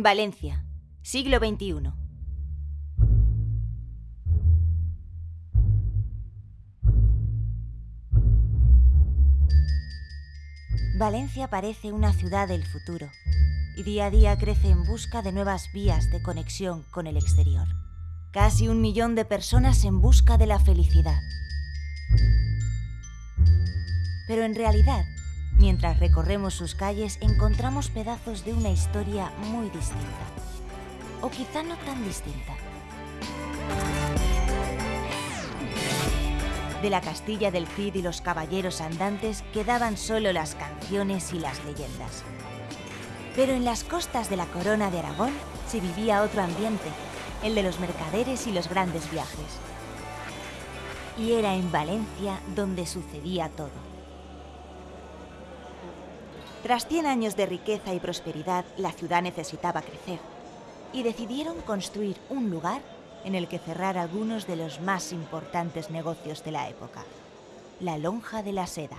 Valencia, siglo XXI. Valencia parece una ciudad del futuro y día a día crece en busca de nuevas vías de conexión con el exterior. Casi un millón de personas en busca de la felicidad. Pero en realidad, mientras recorremos sus calles, encontramos pedazos de una historia muy distinta. O quizá no tan distinta. De la Castilla del Cid y los caballeros andantes quedaban solo las canciones y las leyendas. Pero en las costas de la corona de Aragón se vivía otro ambiente, el de los mercaderes y los grandes viajes. Y era en Valencia donde sucedía todo. Tras 100 años de riqueza y prosperidad, la ciudad necesitaba crecer y decidieron construir un lugar en el que cerrar algunos de los más importantes negocios de la época, la lonja de la seda.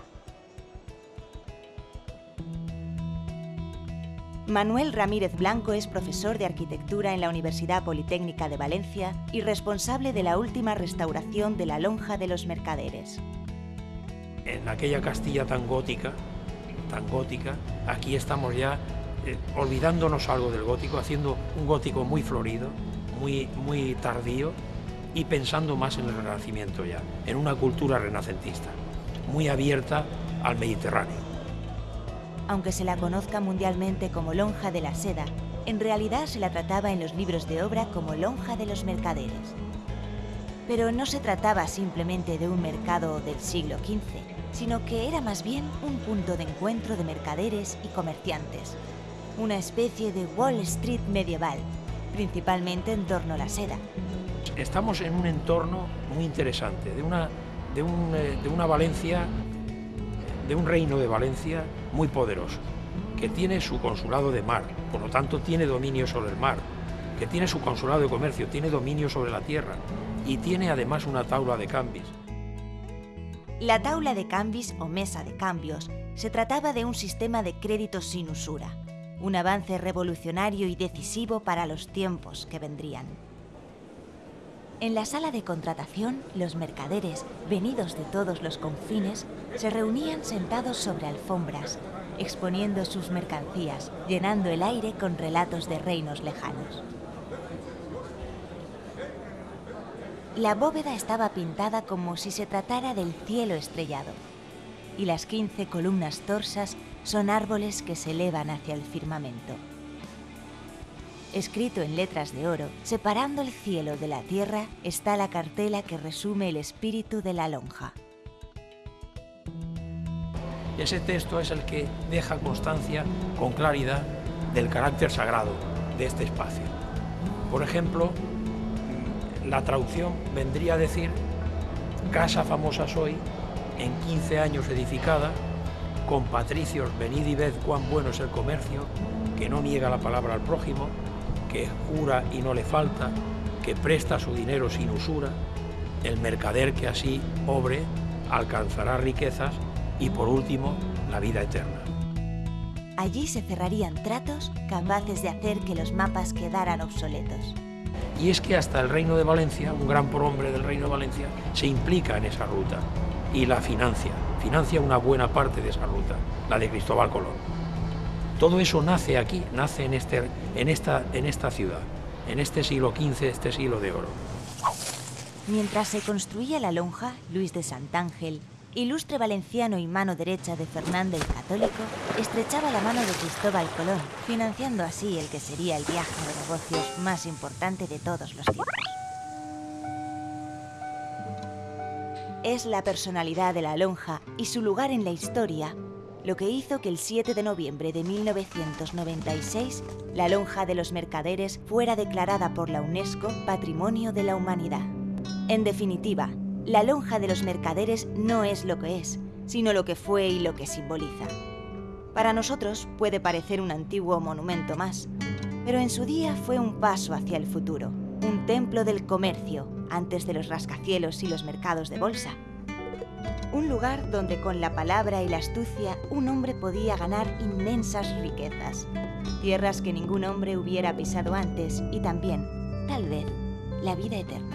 Manuel Ramírez Blanco es profesor de arquitectura en la Universidad Politécnica de Valencia y responsable de la última restauración de la lonja de los mercaderes. En aquella Castilla tan gótica, tan gótica, aquí estamos ya eh, olvidándonos algo del gótico, haciendo un gótico muy florido, muy, muy tardío y pensando más en el renacimiento ya, en una cultura renacentista, muy abierta al Mediterráneo. Aunque se la conozca mundialmente como lonja de la seda, en realidad se la trataba en los libros de obra como lonja de los mercaderes. Pero no se trataba simplemente de un mercado del siglo XV, sino que era más bien un punto de encuentro de mercaderes y comerciantes, una especie de Wall Street medieval, principalmente en torno a la seda. Estamos en un entorno muy interesante, de una, de, eh, de una Valencia, de un reino de Valencia muy poderoso, que tiene su consulado de mar, por lo tanto tiene dominio sobre el mar, que tiene su consulado de comercio, tiene dominio sobre la tierra y tiene además una tabla de cambios. La tabla de cambios o mesa de cambios se trataba de un sistema de créditos sin usura, un avance revolucionario y decisivo para los tiempos que vendrían. En la sala de contratación, los mercaderes, venidos de todos los confines, se reunían sentados sobre alfombras, exponiendo sus mercancías, llenando el aire con relatos de reinos lejanos. La bóveda estaba pintada como si se tratara del cielo estrellado, y las 15 columnas torsas son árboles que se elevan hacia el firmamento. Escrito en letras de oro, separando el cielo de la tierra, está la cartela que resume el espíritu de la lonja. Ese texto es el que deja constancia con claridad del carácter sagrado de este espacio. Por ejemplo, la traducción vendría a decir, casa famosa soy, en 15 años edificada, con patricios, venid y ved cuán bueno es el comercio, que no niega la palabra al prójimo, que jura y no le falta, que presta su dinero sin usura, el mercader que así obre alcanzará riquezas y por último la vida eterna. Allí se cerrarían tratos capaces de hacer que los mapas quedaran obsoletos. Y es que hasta el Reino de Valencia, un gran prohombre del Reino de Valencia, se implica en esa ruta y la financia, financia una buena parte de esa ruta, la de Cristóbal Colón. Todo eso nace aquí, nace en, este, en, esta, en esta ciudad, en este siglo XV, este siglo de oro. Mientras se construía la lonja, Luis de Santángel, ilustre valenciano y mano derecha de Fernando el Católico, estrechaba la mano de Cristóbal Colón, financiando así el que sería el viaje de negocios más importante de todos los tiempos. Es la personalidad de la lonja y su lugar en la historia lo que hizo que el 7 de noviembre de 1996 la lonja de los mercaderes fuera declarada por la UNESCO Patrimonio de la Humanidad. En definitiva, la lonja de los mercaderes no es lo que es, sino lo que fue y lo que simboliza. Para nosotros puede parecer un antiguo monumento más, pero en su día fue un paso hacia el futuro, un templo del comercio, antes de los rascacielos y los mercados de bolsa. Un lugar donde con la palabra y la astucia un hombre podía ganar inmensas riquezas. tierras que ningún hombre hubiera pisado antes y también, tal vez, la vida eterna.